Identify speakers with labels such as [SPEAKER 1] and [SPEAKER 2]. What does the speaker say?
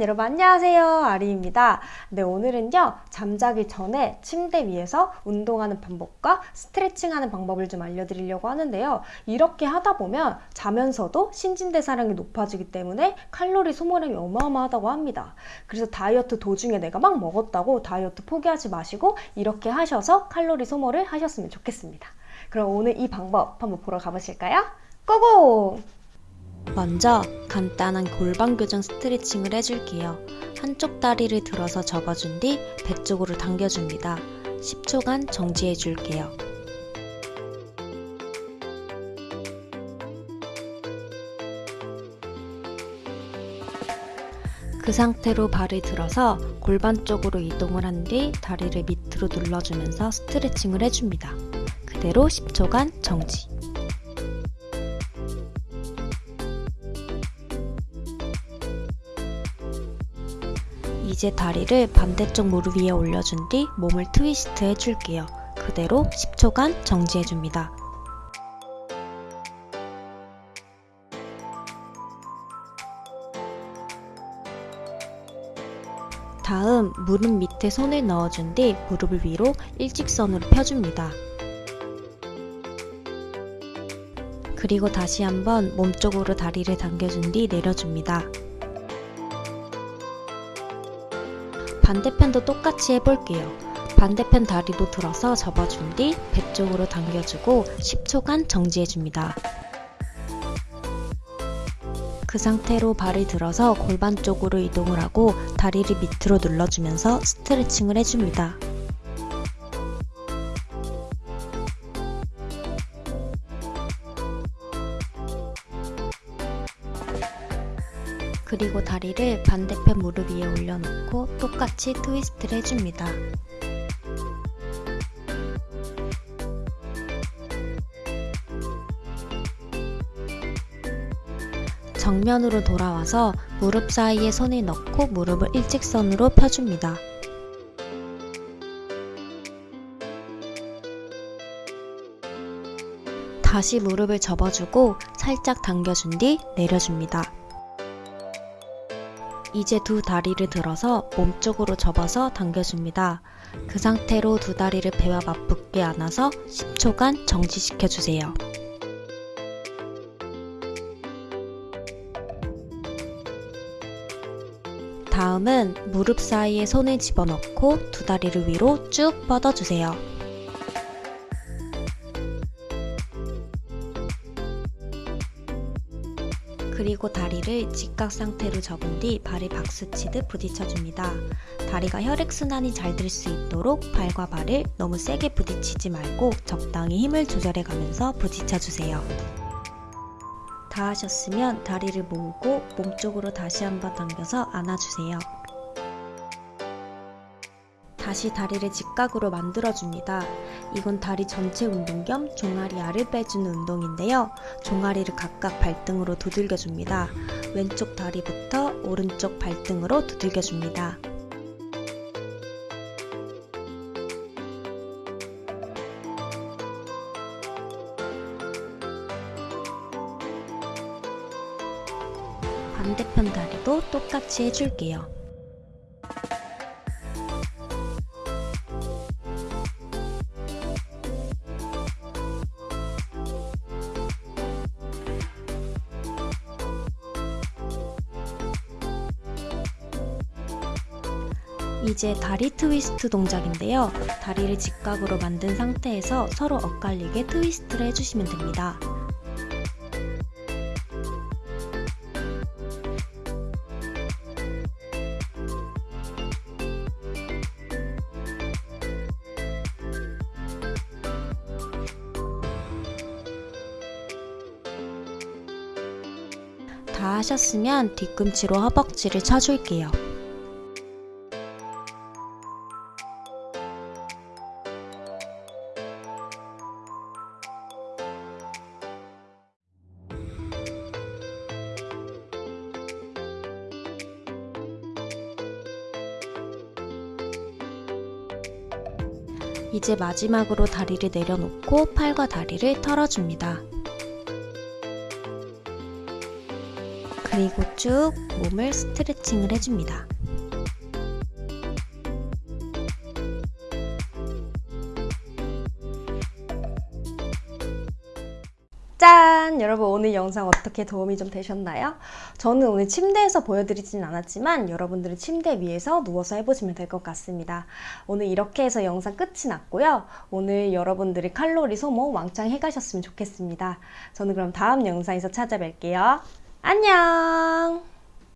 [SPEAKER 1] 여러분 안녕하세요. 아리입니다. 네 오늘은요 잠자기 전에 침대 위에서 운동하는 방법과 스트레칭하는 방법을 좀 알려드리려고 하는데요. 이렇게 하다 보면 자면서도 신진대사량이 높아지기 때문에 칼로리 소모량이 어마어마하다고 합니다. 그래서 다이어트 도중에 내가 막 먹었다고 다이어트 포기하지 마시고 이렇게 하셔서 칼로리 소모를 하셨으면 좋겠습니다. 그럼 오늘 이 방법 한번 보러 가보실까요? 고고!
[SPEAKER 2] 먼저 간단한 골반 교정 스트레칭을 해줄게요. 한쪽 다리를 들어서 접어준 뒤 배 쪽으로 당겨줍니다. 10초간 정지해줄게요. 그 상태로 발을 들어서 골반 쪽으로 이동을 한 뒤 다리를 밑으로 눌러주면서 스트레칭을 해줍니다. 그대로 10초간 정지. 이제 다리를 반대쪽 무릎 위에 올려준 뒤 몸을 트위스트 해줄게요. 그대로 10초간 정지해줍니다. 다음 무릎 밑에 손을 넣어준 뒤 무릎을 위로 일직선으로 펴줍니다. 그리고 다시 한번 몸쪽으로 다리를 당겨준 뒤 내려줍니다. 반대편도 똑같이 해볼게요. 반대편 다리도 들어서 접어준 뒤 배 쪽으로 당겨주고 10초간 정지해줍니다. 그 상태로 발을 들어서 골반 쪽으로 이동을 하고 다리를 밑으로 눌러주면서 스트레칭을 해줍니다. 그리고 다리를 반대편 무릎 위에 올려놓고 똑같이 트위스트를 해줍니다. 정면으로 돌아와서 무릎 사이에 손을 넣고 무릎을 일직선으로 펴줍니다. 다시 무릎을 접어주고 살짝 당겨준 뒤 내려줍니다. 이제 두 다리를 들어서 몸쪽으로 접어서 당겨줍니다. 그 상태로 두 다리를 배와 맞붙게 안아서 10초간 정지시켜주세요. 다음은 무릎 사이에 손을 집어넣고 두 다리를 위로 쭉 뻗어주세요. 그리고 다리를 직각 상태로 접은 뒤 발을 박수치듯 부딪혀줍니다. 다리가 혈액순환이 잘 될 수 있도록 발과 발을 너무 세게 부딪히지 말고 적당히 힘을 조절해 가면서 부딪혀주세요. 다 하셨으면 다리를 모으고 몸쪽으로 다시 한번 당겨서 안아주세요. 다시 다리를 직각으로 만들어줍니다. 이건 다리 전체 운동 겸 종아리 알을 빼주는 운동인데요. 종아리를 각각 발등으로 두들겨줍니다. 왼쪽 다리부터 오른쪽 발등으로 두들겨줍니다. 반대편 다리도 똑같이 해줄게요. 이제 다리 트위스트 동작인데요. 다리를 직각으로 만든 상태에서 서로 엇갈리게 트위스트를 해주시면 됩니다. 다 하셨으면 뒤꿈치로 허벅지를 쳐줄게요. 이제 마지막으로 다리를 내려놓고 팔과 다리를 털어줍니다. 그리고 쭉 몸을 스트레칭을 해줍니다.
[SPEAKER 1] 짠! 여러분 오늘 영상 어떻게 도움이 좀 되셨나요? 저는 오늘 침대에서 보여드리진 않았지만 여러분들은 침대 위에서 누워서 해보시면 될 것 같습니다. 오늘 이렇게 해서 영상 끝이 났고요. 오늘 여러분들이 칼로리 소모 왕창 해가셨으면 좋겠습니다. 저는 그럼 다음 영상에서 찾아뵐게요. 안녕!